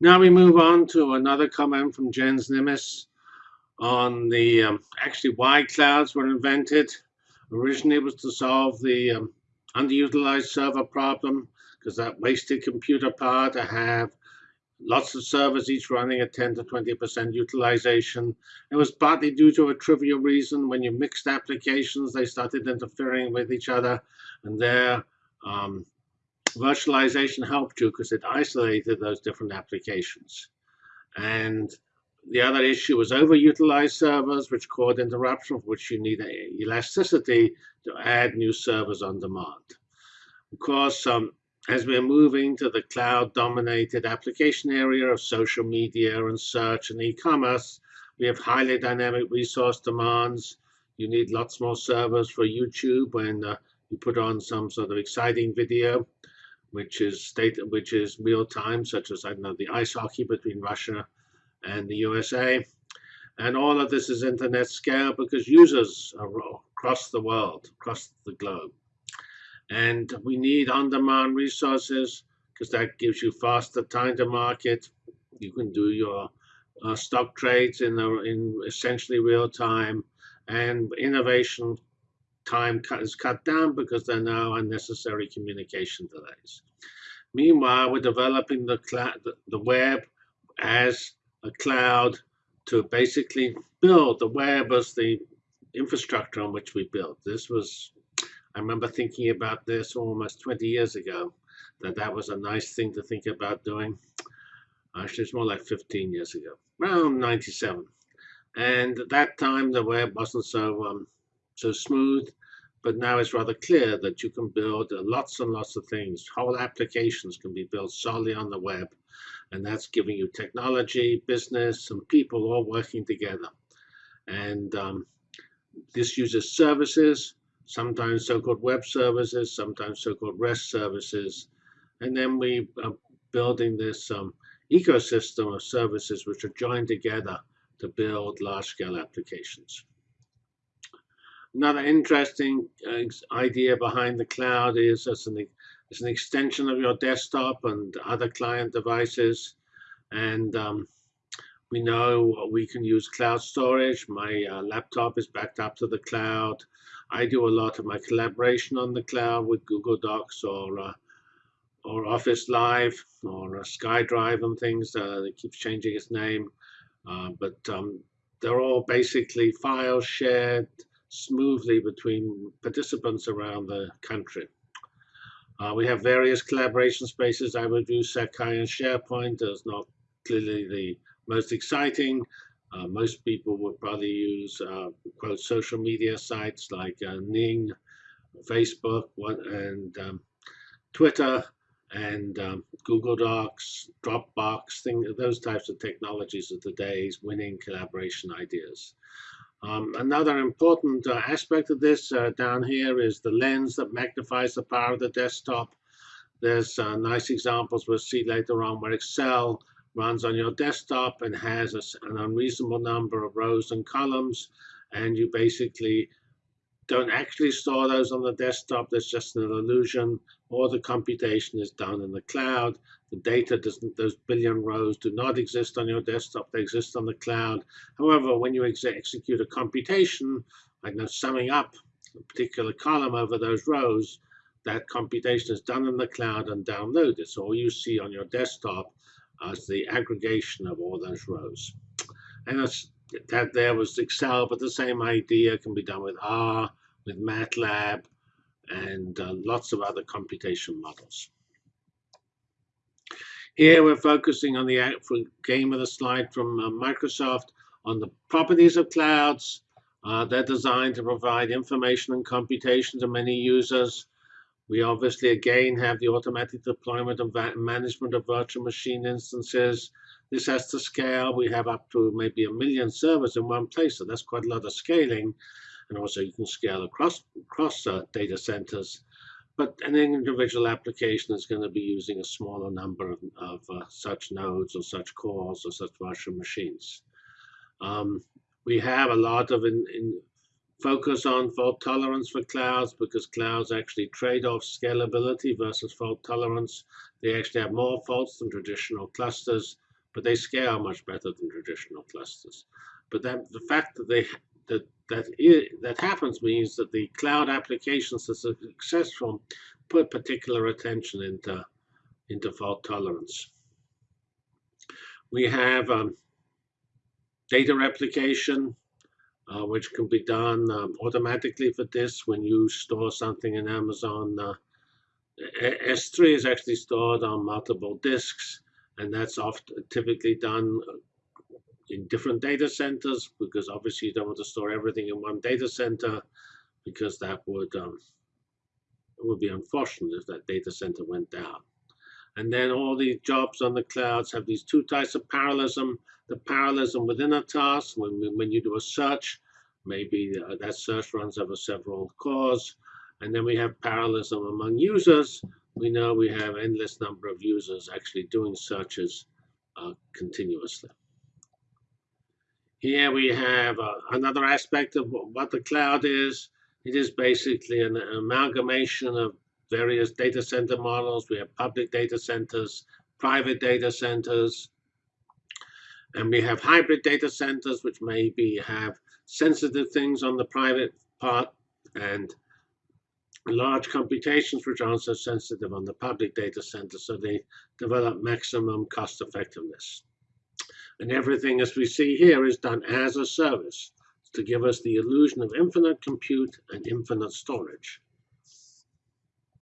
Now we move on to another comment from Jens Nimis on the um, actually why clouds were invented. Originally, it was to solve the um, underutilized server problem because that wasted computer power to have lots of servers each running at 10 to 20% utilization. It was partly due to a trivial reason. When you mixed applications, they started interfering with each other, and their um, virtualization helped you because it isolated those different applications. And the other issue was overutilized servers, which caused interruption, for which you need elasticity to add new servers on demand. Of course, um, as we're moving to the cloud-dominated application area of social media and search and e-commerce, we have highly dynamic resource demands. You need lots more servers for YouTube when uh, you put on some sort of exciting video, which is state, which is real time, such as I know the ice hockey between Russia and the USA. And all of this is internet scale because users are across the world, across the globe. And we need on-demand resources because that gives you faster time to market. You can do your uh, stock trades in, the, in essentially real time. And innovation time is cut down because there are no unnecessary communication delays. Meanwhile, we're developing the, the web as a cloud to basically build the web as the infrastructure on which we built. This was I remember thinking about this almost 20 years ago, that that was a nice thing to think about doing. Actually, it's more like 15 years ago, around 97. And at that time, the web wasn't so um, so smooth, but now it's rather clear that you can build lots and lots of things. Whole applications can be built solely on the web, and that's giving you technology, business, and people all working together. And um, this uses services sometimes so-called web services, sometimes so-called REST services. And then we are building this um, ecosystem of services which are joined together to build large-scale applications. Another interesting uh, idea behind the cloud is as an, as an extension of your desktop and other client devices. And um, we know we can use cloud storage. My uh, laptop is backed up to the cloud. I do a lot of my collaboration on the cloud with Google Docs or uh, or Office Live or uh, SkyDrive and things. Uh, it keeps changing its name, uh, but um, they're all basically files shared smoothly between participants around the country. Uh, we have various collaboration spaces. I would use Sakai and SharePoint as not clearly the most exciting, uh, most people would probably use uh, quote social media sites like uh, Ning, Facebook, and um, Twitter, and um, Google Docs, Dropbox, thing, those types of technologies are today's winning collaboration ideas. Um, another important uh, aspect of this uh, down here is the lens that magnifies the power of the desktop. There's uh, nice examples we'll see later on where Excel runs on your desktop and has a, an unreasonable number of rows and columns and you basically don't actually store those on the desktop that's just an illusion or the computation is done in the cloud. The data doesn't those billion rows do not exist on your desktop. They exist on the cloud. However when you ex execute a computation like now summing up a particular column over those rows that computation is done in the cloud and downloaded. So all you see on your desktop as the aggregation of all those rows. And that there was Excel, but the same idea can be done with R, with MATLAB, and uh, lots of other computation models. Here we're focusing on the game of the slide from uh, Microsoft on the properties of clouds. Uh, they're designed to provide information and computation to many users we obviously, again, have the automatic deployment and management of virtual machine instances. This has to scale. We have up to maybe a million servers in one place, so that's quite a lot of scaling. And also you can scale across, across uh, data centers. But an individual application is going to be using a smaller number of, of uh, such nodes or such cores or such virtual machines. Um, we have a lot of in, in focus on fault tolerance for clouds because clouds actually trade off scalability versus fault tolerance. They actually have more faults than traditional clusters, but they scale much better than traditional clusters. But that, the fact that they that that I- that happens means that the cloud applications that are successful put particular attention into into fault tolerance. We have um, data replication, uh, which can be done um, automatically for this when you store something in Amazon. Uh, A- S3 is actually stored on multiple disks, and that's often typically done in different data centers because obviously you don't want to store everything in one data center because that would um, would be unfortunate if that data center went down. And then all the jobs on the clouds have these two types of parallelism. The parallelism within a task, when, when you do a search, maybe uh, that search runs over several cores. And then we have parallelism among users. We know we have endless number of users actually doing searches uh, continuously. Here we have uh, another aspect of what the cloud is. It is basically an amalgamation of various data center models. We have public data centers, private data centers, and we have hybrid data centers, which maybe have sensitive things on the private part and large computations which aren't so sensitive on the public data center. So they develop maximum cost effectiveness. And everything, as we see here, is done as a service to give us the illusion of infinite compute and infinite storage.